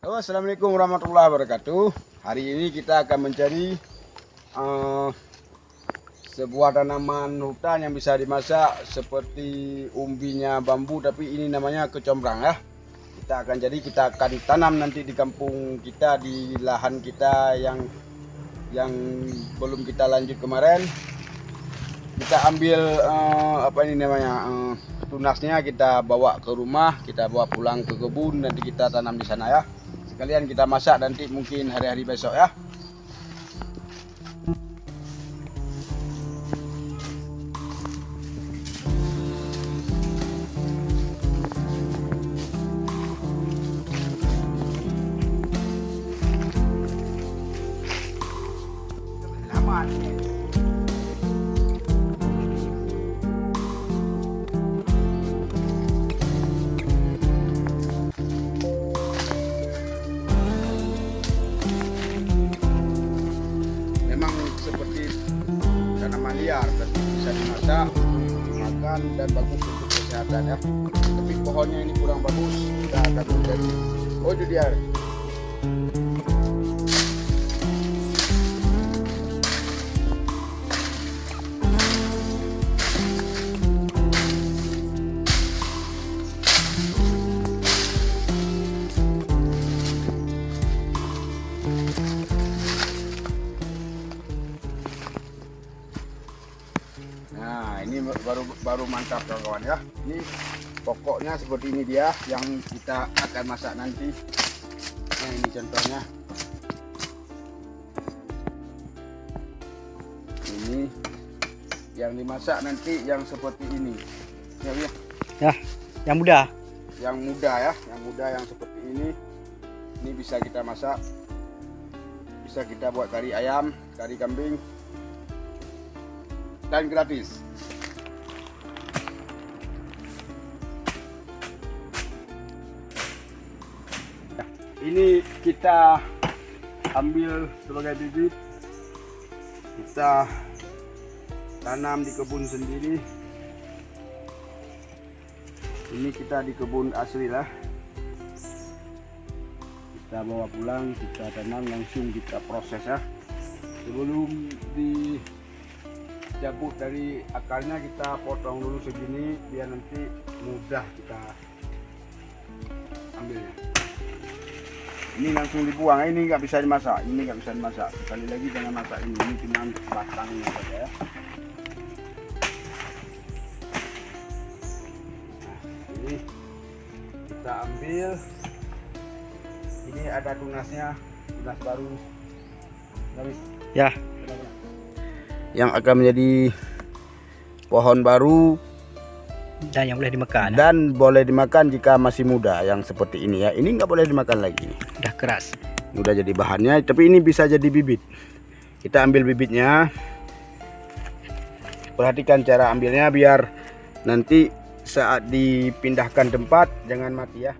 Halo assalamualaikum warahmatullahi wabarakatuh. Hari ini kita akan mencari uh, Sebuah tanaman hutan yang bisa dimasak Seperti umbinya bambu Tapi ini namanya kecombrang ya. Kita akan jadi kita akan tanam nanti di kampung kita Di lahan kita yang Yang belum kita lanjut kemarin. Kita ambil uh, Apa ini namanya uh, Tunasnya kita bawa ke rumah Kita bawa pulang ke kebun Nanti kita tanam di sana ya Kalian kita masak nanti mungkin hari-hari besok ya. Liar dan bisa dimasak dimakan dan bagus untuk kesehatan ya. Tapi pohonnya ini kurang bagus kita akan menjadi. Oh itu baru mantap kawan-kawan ya. Ini pokoknya seperti ini dia yang kita akan masak nanti. Nah ini contohnya. Ini yang dimasak nanti yang seperti ini. Ya ya, ya yang muda. Yang muda ya. Yang muda yang seperti ini. Ini bisa kita masak. Bisa kita buat kari ayam kari kambing. Dan gratis ini kita ambil sebagai bibit. Kita tanam di kebun sendiri. Ini kita di kebun asli lah. Kita bawa pulang kita tanam langsung kita proses ya sebelum dicabut dari akarnya kita potong dulu segini biar nanti mudah kita ambilnya ini langsung dibuang. Ini nggak bisa dimasak. Ini nggak bisa dimasak. Sekali lagi jangan masak ini. Ini cuma batangnya saja ya. Nah, ini kita ambil. Ini ada tunasnya. Tunas baru. Ya. Yang akan menjadi pohon baru dan yang boleh dimakan dan boleh dimakan jika masih muda yang seperti ini ya. Ini nggak boleh dimakan lagi. Udah keras. Udah jadi bahannya tapi ini bisa jadi bibit. Kita ambil bibitnya. Perhatikan cara ambilnya biar nanti saat dipindahkan tempat jangan mati ya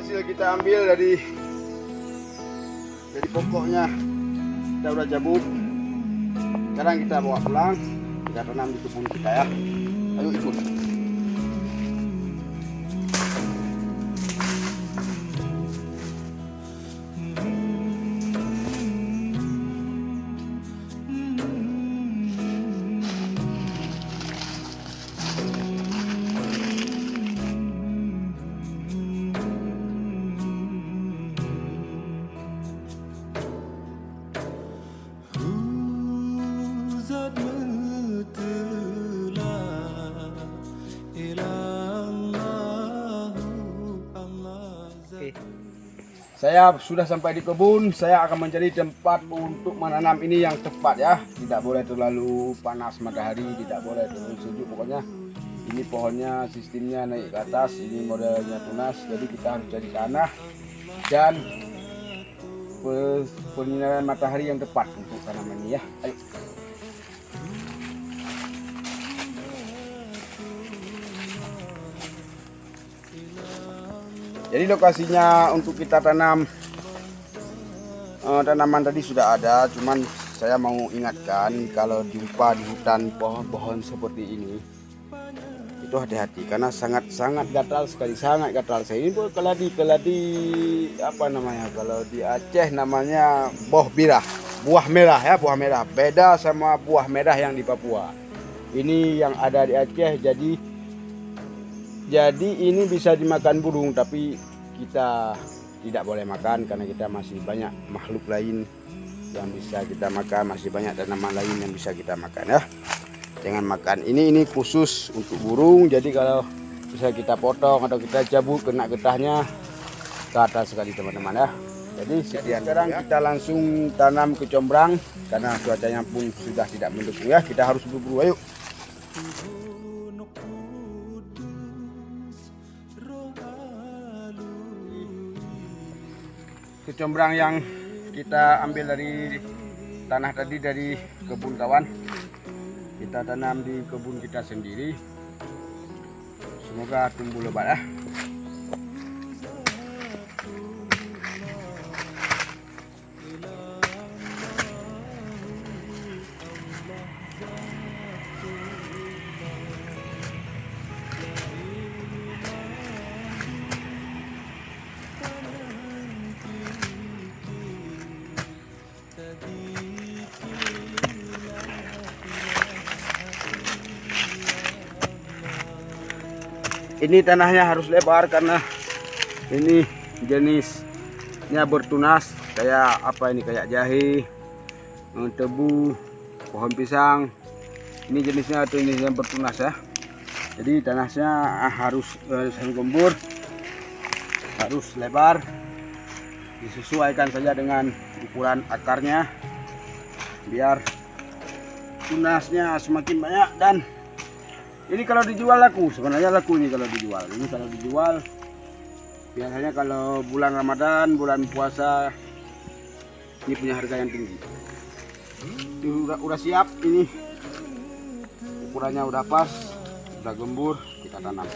berhasil kita ambil dari dari pokoknya. Kita udah jabut sekarang kita bawa pulang. Kita tanam di kebun kita ya. Ayo ikut Saya sudah sampai di kebun, saya akan mencari tempat untuk menanam ini yang tepat ya. Tidak boleh terlalu panas matahari, tidak boleh terlalu sejuk pokoknya. Ini pohonnya sistemnya naik ke atas, ini modelnya tunas, jadi kita harus cari tanah dan pe- penyinaran matahari yang tepat untuk tanaman ini ya. Ayo. Jadi lokasinya untuk kita tanam eh, tanaman tadi sudah ada, cuman saya mau ingatkan kalau jumpa di hutan pohon-pohon seperti ini itu hati-hati karena sangat-sangat gatal sekali, sangat gatal. Saya ini pun keladi keladi apa namanya? Kalau di Aceh namanya boh birah, buah merah ya, buah merah. Beda sama buah merah yang di Papua. Ini yang ada di Aceh jadi jadi ini bisa dimakan burung tapi kita tidak boleh makan karena kita masih banyak makhluk lain yang bisa kita makan, masih banyak tanaman lain yang bisa kita makan ya. Jangan makan. Ini ini khusus untuk burung. Jadi kalau bisa kita potong atau kita cabut kena getahnya ke atas sekali teman-teman ya. Jadi sekian sekarang kita langsung tanam kecombrang karena cuacanya pun sudah tidak mendukung ya. Kita harus buru-buru ayo. Kecombrang yang kita ambil dari tanah tadi dari kebun kawan. Kita tanam di kebun kita sendiri. Semoga tumbuh lebat ya ini tanahnya harus lebar karena ini jenisnya bertunas kayak apa ini kayak jahe eh, tebu pohon pisang. Ini jenisnya itu jenisnya bertunas ya. Jadi tanahnya ah, harus harus gembur harus lebar disesuaikan saja dengan ukuran akarnya biar tunasnya semakin banyak dan ini kalau dijual laku, sebenarnya laku ini kalau dijual. Ini kalau dijual biasanya kalau bulan Ramadan, bulan puasa ini punya harga yang tinggi. Ini udah, udah siap ini ukurannya udah pas, udah gembur, kita tanam.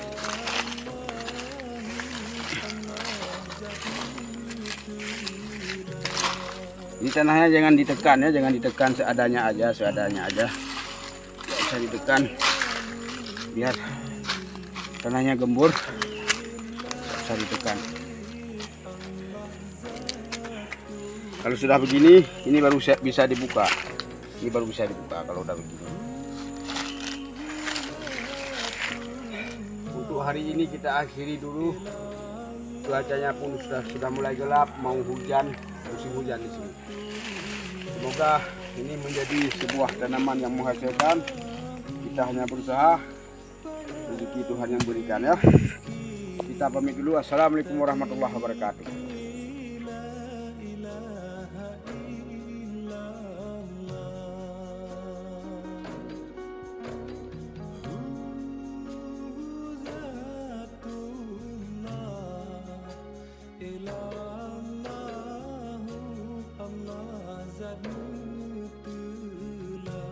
Ini tanahnya jangan ditekan ya, jangan ditekan seadanya aja, seadanya aja. Tidak usah ditekan biar tanahnya gembur. Bisa ditekan kalau sudah begini ini baru bisa- dibuka. Ini baru bisa dibuka kalau udah begini. Untuk hari ini kita akhiri dulu. Cuacanya pun sudah sudah mulai gelap mau hujan musim hujan di sini. Semoga ini menjadi sebuah tanaman yang menghasilkan. Kita hanya berusaha rezeki Tuhan yang berikan ya. Kita pamit dulu. Assalamualaikum warahmatullahi wabarakatuh